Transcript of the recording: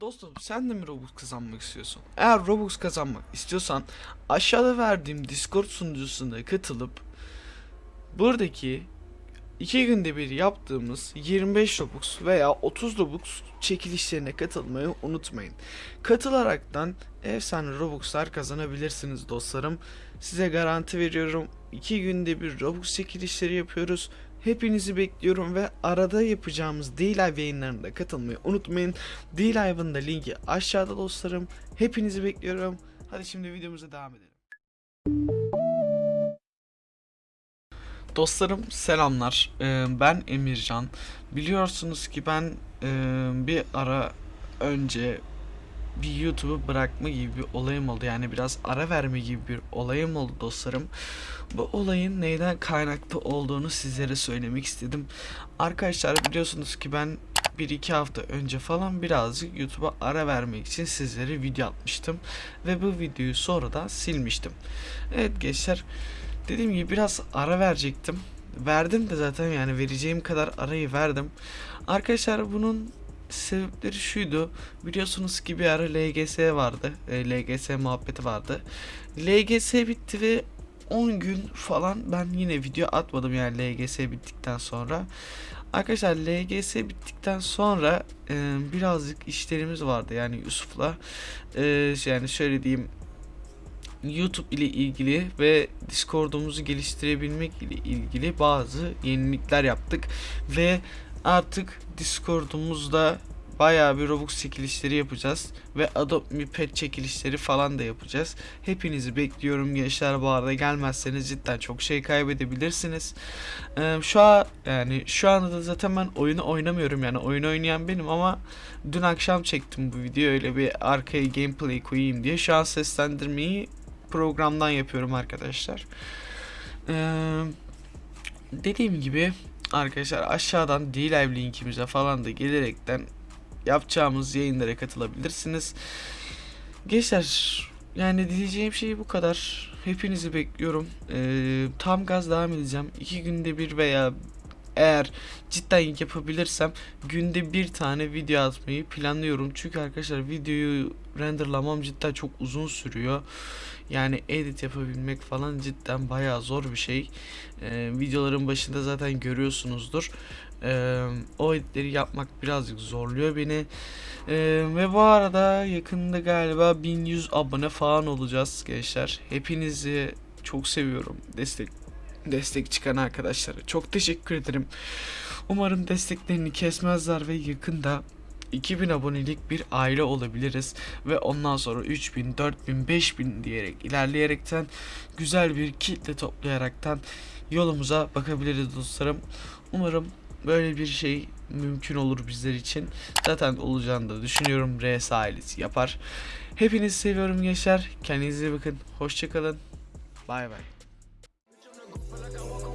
Dostum sen de mi Robux kazanmak istiyorsun? Eğer Robux kazanmak istiyorsan aşağıda verdiğim Discord sunucusuna katılıp buradaki iki günde bir yaptığımız 25 Robux veya 30 Robux çekilişlerine katılmayı unutmayın. Katılaraktan efsane Robux'lar kazanabilirsiniz dostlarım. Size garanti veriyorum. 2 günde bir Robux çekilişleri yapıyoruz. Hepinizi bekliyorum ve arada yapacağımız D-Live yayınlarına katılmayı unutmayın. D-Live'ın da linki aşağıda dostlarım. Hepinizi bekliyorum. Hadi şimdi videomuza devam edelim. Dostlarım selamlar. Ee, ben Emircan. Biliyorsunuz ki ben e, bir ara önce bir YouTube'u bırakma gibi bir olayım oldu. Yani biraz ara verme gibi bir olayım oldu dostlarım. Bu olayın neyden kaynaklı olduğunu sizlere söylemek istedim. Arkadaşlar biliyorsunuz ki ben bir iki hafta önce falan birazcık YouTube'a ara vermek için sizlere video atmıştım. Ve bu videoyu sonradan silmiştim. Evet gençler dediğim gibi biraz ara verecektim. Verdim de zaten yani vereceğim kadar arayı verdim. Arkadaşlar bunun sebepleri şuydu. Biliyorsunuz ki bir ara LGS vardı. E, LGS muhabbeti vardı. LGS bitti ve 10 gün falan ben yine video atmadım yani LGS bittikten sonra. Arkadaşlar LGS bittikten sonra e, birazcık işlerimiz vardı yani Yusuf'la. E, yani şöyle diyeyim YouTube ile ilgili ve Discord'umuzu geliştirebilmek ile ilgili bazı yenilikler yaptık ve artık Discord'umuzda bayağı bir Robux çekilişleri yapacağız ve Adopt Me Pet çekilişleri falan da yapacağız. Hepinizi bekliyorum gençler bu arada gelmezseniz cidden çok şey kaybedebilirsiniz. Ee, şu an yani şu anda da zaten ben oyunu oynamıyorum yani oyun oynayan benim ama dün akşam çektim bu videoyu öyle bir arkaya gameplay koyayım diye. Şu an seslendirmeyi programdan yapıyorum arkadaşlar. Ee, dediğim gibi arkadaşlar aşağıdan D-Live linkimize falan da gelerekten yapacağımız yayınlara katılabilirsiniz. Gençler yani diyeceğim şey bu kadar. Hepinizi bekliyorum. Ee, tam gaz devam edeceğim. İki günde bir veya eğer cidden yapabilirsem günde bir tane video atmayı planlıyorum. Çünkü arkadaşlar videoyu renderlamam cidden çok uzun sürüyor. Yani edit yapabilmek falan cidden bayağı zor bir şey. Ee, videoların başında zaten görüyorsunuzdur. Ee, o editleri yapmak birazcık zorluyor beni. Ee, ve bu arada yakında galiba 1100 abone falan olacağız gençler. Hepinizi çok seviyorum. Destek destek çıkan arkadaşlara çok teşekkür ederim. Umarım desteklerini kesmezler ve yakında 2000 abonelik bir aile olabiliriz ve ondan sonra 3000, 4000, 5000 diyerek ilerleyerekten güzel bir kitle toplayaraktan yolumuza bakabiliriz dostlarım. Umarım böyle bir şey mümkün olur bizler için. Zaten olacağını da düşünüyorum. RS ailesi yapar. Hepinizi seviyorum gençler. Kendinize bakın. Hoşçakalın. Bay bay. I